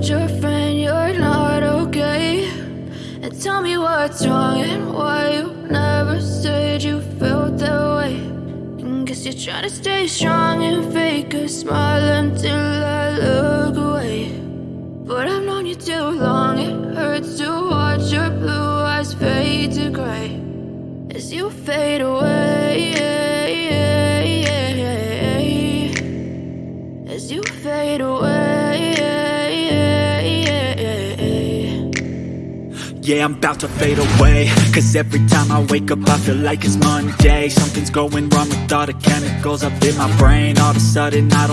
told your friend you're not okay? And tell me what's wrong and why you never said you felt that way. And guess you're trying to stay strong and fake a smile until I look away. But I've known you too long, it hurts to watch your blue eyes fade to gray as you fade away. As you fade away. Yeah, I'm about to fade away. Cause every time I wake up I feel like it's Monday. Something's going wrong with all the chemicals up in my brain. All of a sudden I don't